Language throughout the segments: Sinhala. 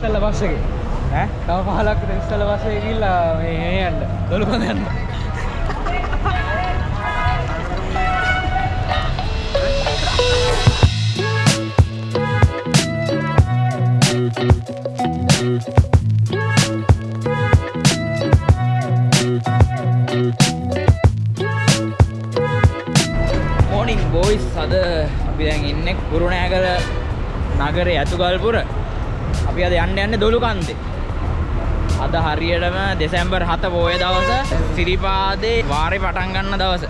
ඉස්සල්ල බස් එකේ ඈ? තව 15ක් විතර ඉස්සල්ල බස් එකේ ගිහිල්ලා මේ මේ යන්න දොළුකඳ යන්න. මෝනිින් බෝයිස් අද අපි දැන් ඉන්න කුරුණෑගල නගරේ ඇතුගල්පුර අපි අද යන්න යන්න දොළු කන්දේ. අද හරියටම දෙසැම්බර් හත පෝය දවස සිරිපාදේ වාරය පටන් ගන්න දවස.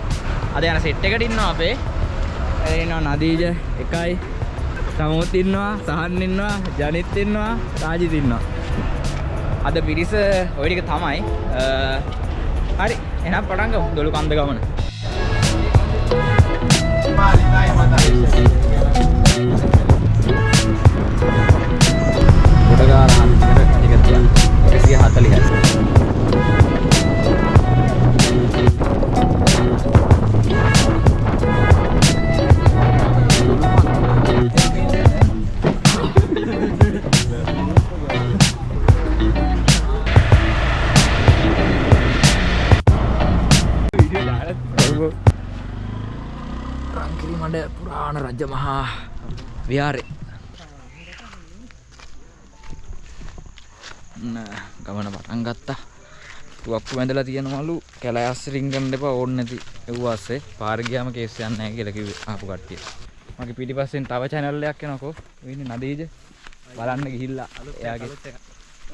අද යන සෙට් එකට ඉන්නවා අපේ. එනවා නදීජ එකයි. සමුත් ඉන්නවා සහන් ඉන්නවා ජනිත් ඉන්නවා රාජිත් ඉන්නවා. අද පිරිස ඔය ටික තමයි. අ, හරි. එහෙනම් පටන් ගමු දොළු කන්ද ගමන. ගොඩගාල විහාරේ ඔන්න ගමන පටන් ගත්තා තුවක්කු වැඳලා තියෙනවලු කැලෑස් රින්ගන්න එපා ඕන්න නැති එව්වාස්සේ පාර ගියාම කේස් යන්නේ නැහැ කියලා කිව්වේ ආපු කට්ටිය. මගේ පිටිපස්සෙන් තව channel එකක් එනකෝ. වෙන්නේ නදීජ. බලන්න ගිහිල්ලා එයාගේ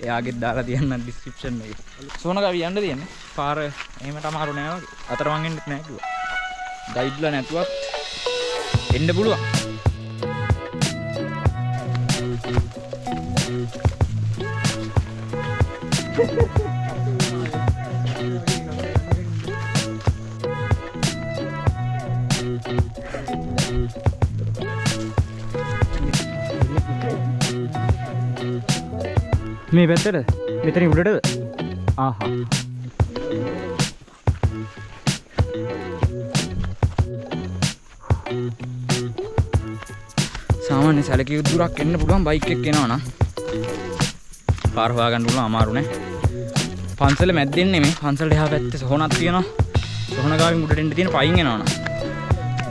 එයාගේ දාලා තියන්න description එකේ. සෝනක අපි යන්න තියන්නේ. පාර එහෙමට අමාරු නෑ වගේ. අතරමං එන්නෙත් නෑ කිව්වා. ගයිඩ්ලා නැතුවත් එන්න පුළුවන්. මේ පැත්තට? මෙතන උඩටද? ආහා. සාමාන්‍ය සැලකිය දුරක් එන්න පුළුවන් බයික් එක එනවා නම් පාර හොයාගන්න පුළුවන් අමාරු නෑ. පන්සල මැද්දෙන් නෙමෙයි පන්සලට එහා පැත්තේ සොහනක් තියෙනවා. සොහන ගාවින් උඩට එන්න තියෙන පයින් එනවා නම්.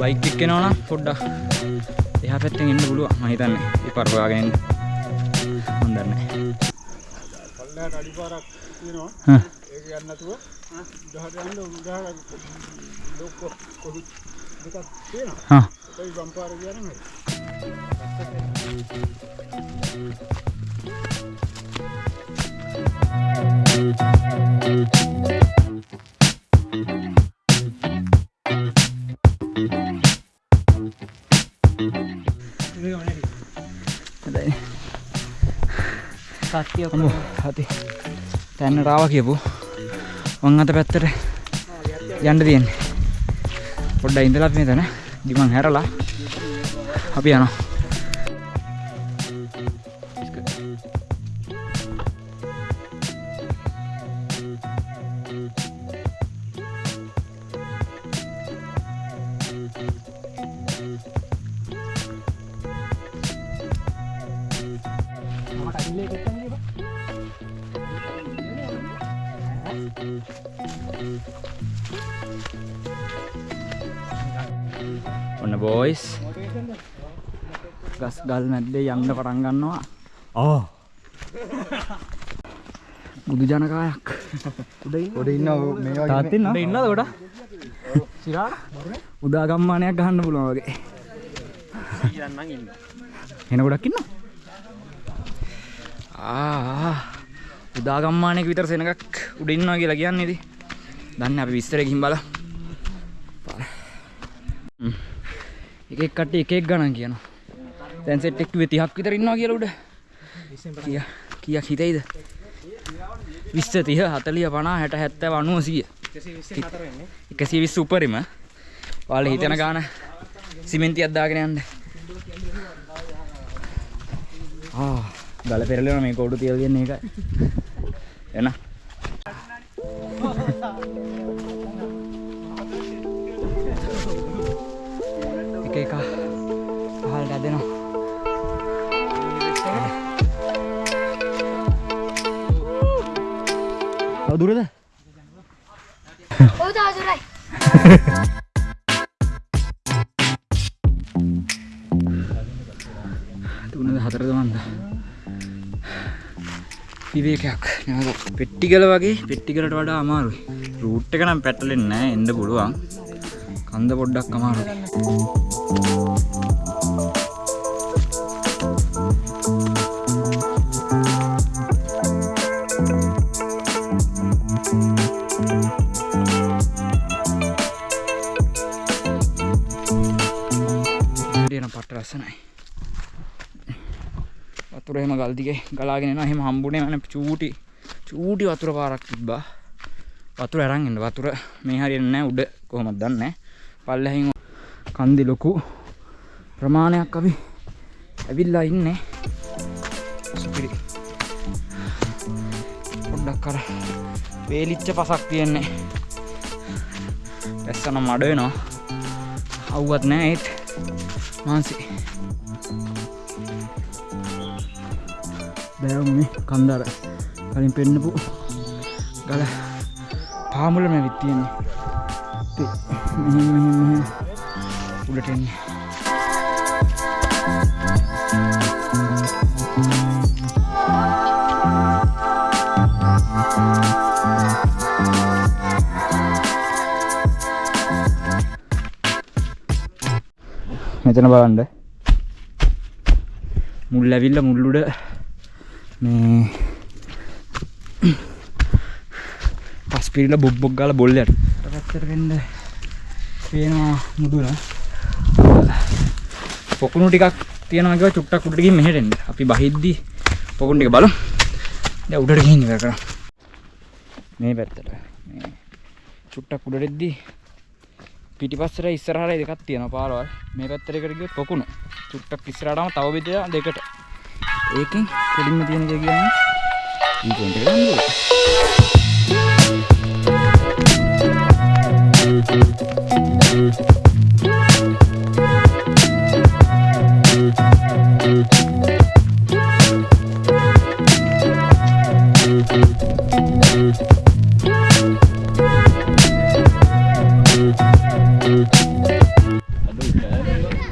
බයික් එක එනවා නම් පොඩ්ඩක් එහා පැත්තෙන් එන්න පුළුවන්. මම හිතන්නේ ඒ පාර හොයාගෙන එන්න. මන් දන්නේ නෑ. පල්ලයට අඩිපාරක් තියෙනවා. ඒක යන්න නැතුව උඩහට යන්න උඩහට ලොක්ක කොහොමද දෙකක් තියෙනවා. හා. ඒකයි වම් පාර කියන්නේ හොඳයි අම්මෝ හති තැන්න රාව කියපු. වං අත පැත්තට යන්න තියෙන්නේ. පොඩ්ඩ ඉඳලා අපි මෙතන ගිමන් හැරලා අපි යනවා. ගල් මැද්දේ යන්න පටන් ගන්නවා. ඕ බුදු ජනකායක්. උඩ ඉන්න. මේ තාත් ඉන්නවද ඉන්නද ගොඩ සිරාට උදා ගම්මානයක් ගහන්න පුළුවන් වගේ. එන ගොඩක් ඉන්න ආ උදා ගම්මානයක විතර සෙනගක් උඩ ඉන්නවා කියලා කියන්නේ ඉතින්. දන්නේ අපි විස්තර ගිහින් බලමු. එක එක කට්ටිය එක එක ගණන් කියනවා දැන් සෙට් එක 30ක් විතර ඉන්නවා කියලා උඩ. කිය කීයක් හිතෙයිද? 20 30 40 50 60 70 80 100 120 උපරිම. ඔයාලා හිතන ගාන සිමෙන්තියක් දාගෙන යන්න. ආ ගල පෙරලෙනවා මේ කෝඩු තියලා තියන්නේ ඒකයි. එන තව දුරද? ඔව් තාදුරයි. තුනද හතරද මන්ද? විවේකයක්. නැවත පෙට්ටිගල වගේ පෙට්ටිගලට වඩා අමාරුයි. රූට් එක නම් පැටලෙන්නේ නැහැ එන්න පුළුවන්. කන්ද පොඩ්ඩක් අමාරුයි. වතුර එහෙම ගල් දිගේ ගලාගෙන එනවා. එහෙම හම්බුනේ මම චූටි චූටි වතුර පාරක් තිබ්බා. වතුර අරන් එන්න. වතුර මේ හරියන්නේ නැහැ උඩ කොහොමද දන්නේ නැහැ. පල්ලෙහින් කන්දි ලොකු ප්‍රමාණයක් අපි ඇවිල්ලා ඉන්නේ. සුපිරි. පොඩ්ඩක් අර වේලිච්ච පසක් තියෙන්නේ. ඇස්සන මඩ වෙනවා. අවුවත් නැහැ ඒත් මාන්සි බෑවුනේ කන්දර කලින් පෙන්නපු ගල පාමුල මැවිත් තියෙන්නේ ඉතින් මෙහෙම මෙහෙම මෙහෙම උඩට එන්නේ. මෙතන බලන්න. මුල් ඇවිල්ල මුල්ලුඩ මේ පස් පිරිල බොබ්බොක් ගල බොල්ලට. පැත්තට වෙන්න පේනවා මුදුන. පොකුණු ටිකක් තියෙනවාගේ චුට්ටක් උඩට ගිහින් මෙහෙට එන්න. අපි බහිද්දි පොකුණු ටික බලමු. දැන් උඩට ගිහින් ඉවර කරමු. මේ පැත්තට. මේ චුට්ටක් උඩට එද්දි පිටිපස්සට ඉස්සරහට දෙකක් තියෙනවා පාරවල්. මේ පැත්තට එකට ගියොත් පොකුණ. චුට්ටක් ඉස්සරහටම තව බෙදලා දෙකට ඒකෙන් කෙලින්ම තියෙන එක කියන්නේ ඊ පොයින්ට් එක ගන්න ඕනේ.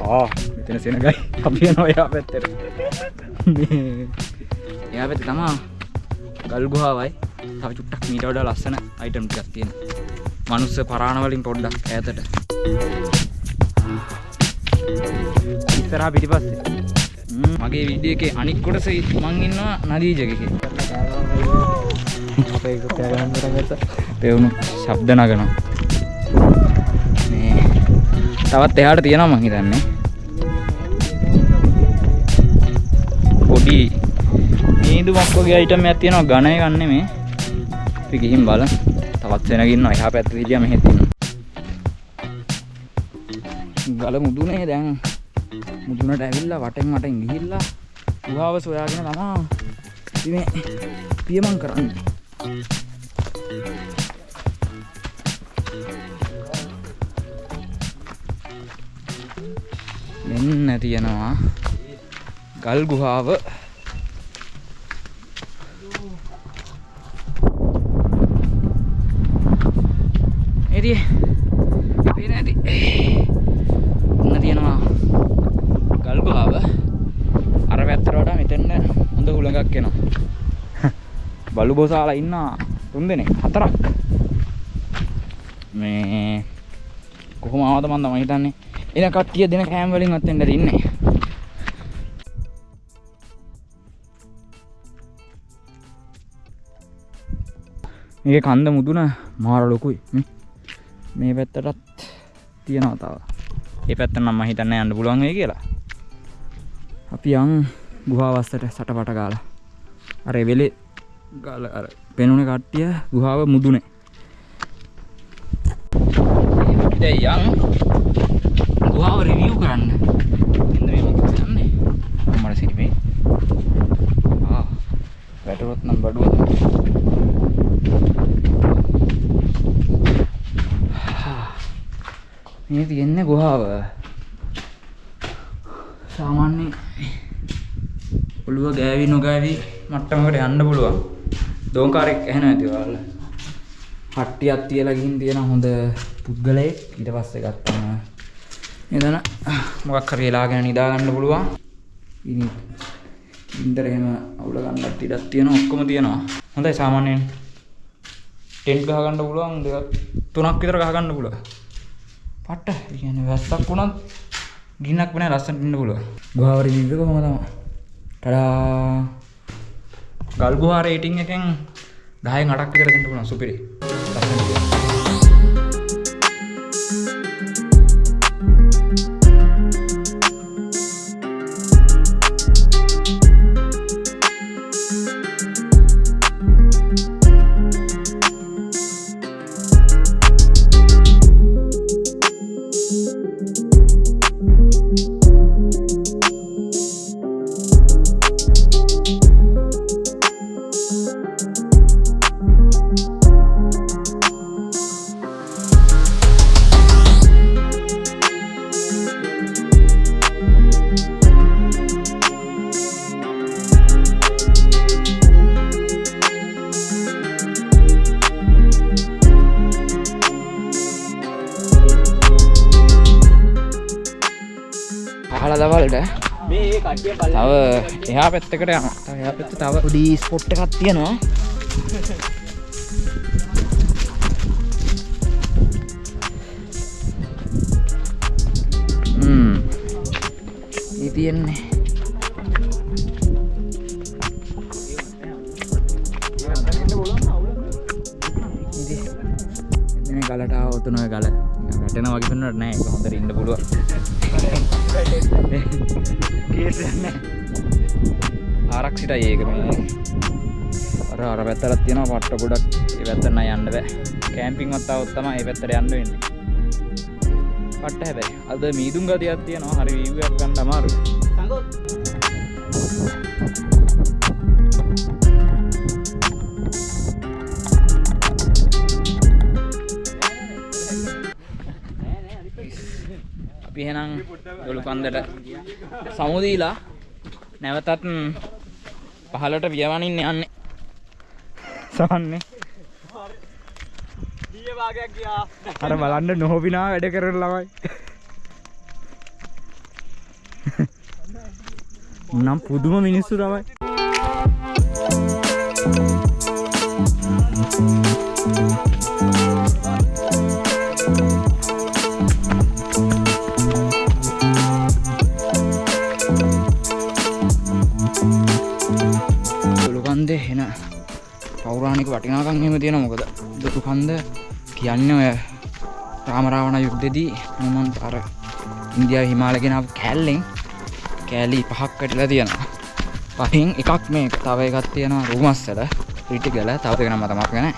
ආ මෙතන සෙනගයි අපි යනවා එහා පැත්තට. මේ. එහා පැත්තේ තමා ගල් ගුහාවයි. තව චුට්ටක් මීට වඩා ලස්සන අයිටම් ටිකක් තියෙනවා. මනුස්ස පරාණ වලින් පොඩ්ඩක් ඈතට. ඉස්සරහා පිටිපස්සේ. මගේ වීඩියෝ එකේ අනික් කොටස මං ඉන්නවා නදීජකේ අපේ එක කෑ ගන්න පටන් ගත්තා. පෙවුණු ශබ්ද නගනවා. මේ තවත් එහාට තියෙනවා මං හිතන්නේ මීදුමක් වගේ අයිටම් එකක් තියෙනවා. ඝන එකක් නෙමේ. අපි ගිහින් බලමු තවත් වෙනක ඉන්නවා. එහා පැත්තේ හිටියා මෙහෙත් ඉන්නවා. ගල මුදුනේ දැන්. මුදුනට ඇවිල්ලා වටෙන් වටෙන් ගිහිල්ලා ගුහාව සොයාගෙන තමා අපි මේ පියමන් කරන්නේ. මෙන්න තියෙනවා ගල් ගුහාව. එරිය පේන ඇති ඔන්න තියෙනවා ගල් ගුහාව අර පැත්තට වඩා මෙතෙන්න හොඳ හුළඟක් එනවා. බලු බොසාලා ඉන්නා තුන් දෙනෙක් හතරක්. මේ කොහොම ආවද මන් තමයි හිතන්නේ. එන කට්ටිය දෙන කෑම වලින් අතෙන්ද ඉන්නේ. මේකේ කන්ද මුදුන මාර ලොකුයි. මේ මේ පැත්තටත් තියෙනවා තව ඒ පැත්ත නම් හිතන්නේ යන්න පුළුවන් වෙයි කියලා. අපි යන් ගුහාවස්සට සටපට ගාලා අර වෙලේ ගාලා අර පෙනුනේ කට්ටිය ගුහාව මුදුනේ. දැන් යන් ගුහාව රිවිව් කරන්න. මෙන්න මේ මොකද යන්නේ මම සිරිමේ ආ. වැටුනොත් නම් බඩුව මේ තියෙන්නේ ගුහාව. සාමාන්‍ය ඔළුව ගෑවි නොගෑවි මට්ටමකට යන්න පුළුවන්. දෝංකාරෙක් ඇහෙන ඇති ඔයාලා හට්ටියක් තියලා ගිහින් තියෙන හොඳ පුද්ගලයෙක් ඊට පස්සේ ගත්තම එතන මොකක් හරි එලාගෙන නිදා ගන්න පුළුවන්. ඉතින් ඉන්දර එහෙම අවුල ගන්නත් ඉඩක් තියෙනවා ඔක්කොම තියෙනවා. හොඳයි සාමාන්‍යයෙන්. ටෙන්ට් ගහ ගන්න පුළුවන් දෙකක්. තුනක් විතර ගහ ගන්න පුළුවන්. පට්ට කියන්නේ වැස්සක් වුණත් ගින්නක් වෙන ලස්සනට ඉන්න පුළුවන්. ගුහාවර ජීවිතක කොහොම තමයි? ටඩා! ගල් ගුහා රේටිං එකෙන් 10න් 8ක් විතර දෙන්න පුළුවන් සුපිරි. ලස්සනට තව එහා පැත්තකට යනවා. තව එහා පැත්තේ තව පොඩි ස්පොට් එකක් තියෙනවා. හ්ම්. ඊ තියෙන්නේ. ඉතින් මේ ගලට ආවොත් ඔය ගල වැටෙනවා වගේ පෙන්වන්නට නෑ ඒක හොඳට ඉන්න පුළුවන්. ආරක්ෂිතයි ඒක මේ. අර අර පැත්තට තියෙනවා පට්ට ගොඩක්. ඒ පැත්තට නෑ යන්න බෑ. කැම්පින් වත් આવොත් තමයි ඒ පැත්තට යන්න වෙන්නේ. පට්ට හැබැයි. අද මීදුම් ගතියක් තියෙනවා. හරි වීව් එකක් ගන්න අමාරුයි අපි එහෙනම් දොළු කන්දට සමුදීලා නැවතත් පහලට වියවනින්න යන්නේ. සවන්නේ දීය භාගයක් ගියා අර බලන්න නොහොබිනා වැඩ කරන ළමයි. නම් පුදුම මිනිස්සු තමයි දුළුකන්දේ එන පෞරාණික වටිනාකම් එහෙම තියෙන මොකද දුළුකන්ද කියන්නේ ඔය රාමරාවණ යුද්ධෙදී හනුමන්ත අර ඉන්දියාව හිමාලය ගෙනාව කෑල්ලෙන් කෑලි පහක් කැටිලා තියෙනවා. පහින් එකක් මේ තව එකක් තියෙනවා රුමස්සල රිටිගල තව දෙක නම තමක් ගැන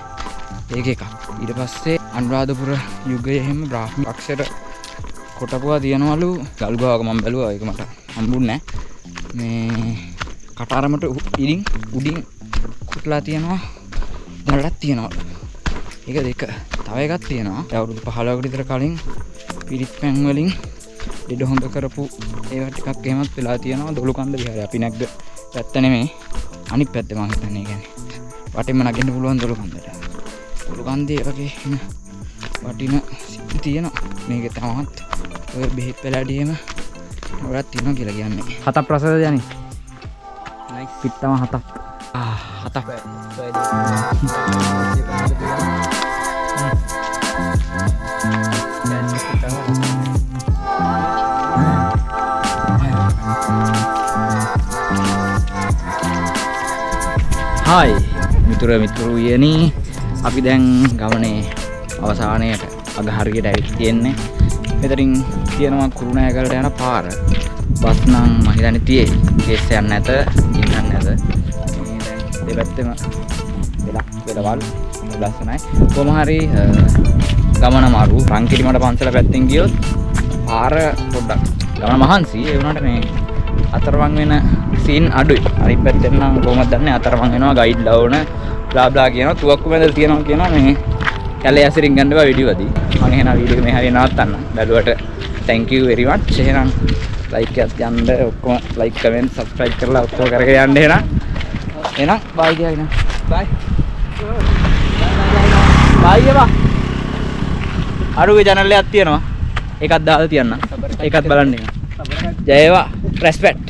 ඒක එකක්. ඊට පස්සේ අනුරාධපුර යුගයේ එහෙම බ්‍රාහ්ම පක්ෂයට කොටපුවා තියෙනවලු ගල්ගාවක මම බැලුවා. ඒක මට හම්බුන්නේ නැහැ. මේ කටාරමට උ- ඉරින් උඩින් කුටලා තියෙනවා. දැනටත් තියෙනවා. ඒක දෙක තව එකක් තියෙනවා. අවුරුදු 15කට විතර කලින් පිරිත් පැන් වලින් ඩෙඩ හොඳ කරපු ඒවා ටිකක් එහෙමත් වෙලා තියෙනවා. දොළුකන්ද විහාරය. අපි නැග්ග පැත්ත නෙමෙයි. අනිත් පැත්තේ මම හිතන්නේ කියන්නේ. වටින්ම නගින්න පුළුවන් දොළුකන්දට දොළුකන්දේ වගේ එන වටින සිද්ධි තියෙනවා. මේක තමත් ඔය බෙහෙත් පැලඩියම ඔයත් තියෙනවා කියලා කියන්නේ. හතක් ප්‍රසද යන්නේ පිට්ටම හතක්. ආ හතක්. හායි මිතුර මිතුරුයනි අපි දැන් ගමනේ අවසානයට අග හරියට ඇවිත් තියෙන්නේ. මෙතරින් තියෙනවා කුරුණෑගලට යන පාර. බස් නම් මම හිතන්නේ තියෙයි කේස් යන්න නැත ඉන්නන්න නැත. මේ දැන් දෙපැත්තෙම වෙලක් වෙලවල් ලස්සනයි. කොහොම හරි අ, ගමන මාරු. රංකිරිමට පන්සල පැත්තෙන් ගියොත් පාර පොඩ්ඩක් ගමන මහන්සි. ඒ වුණාට මේ අතරමං වෙන සීන් අඩුයි. අනිත් පැත්තෙන් නම් කොහොමද දන්නේ? අතරමං වෙනවා ගයිඩ් ලවන බ්ලා බ්ලා කියනවා. තුවක්කු මැදල් තියෙනවා කියනවා මේ කැලේ ඇසිරින් ගන්න බා වීඩියෝ දී. මම එහෙනම් වීඩියෝ එක මේ හරිය නවත්තන්න. බැලුවට thank you very much. එහෙනම් ලයික් එකත් යන්න ඔක්කොම ලයික් කමෙන්ට් subscribe කරලා ඔක්කොම කරගෙන යන්න එහෙනම්. එහෙනම් බයි කියලා එහෙනම් බයි බයි එපා අරුගේ channel එකක් තියෙනවා. ඒකත් දාලා තියන්න. ඒකත් බලන්න එන ජය වේවා රෙස්පෙක්ට්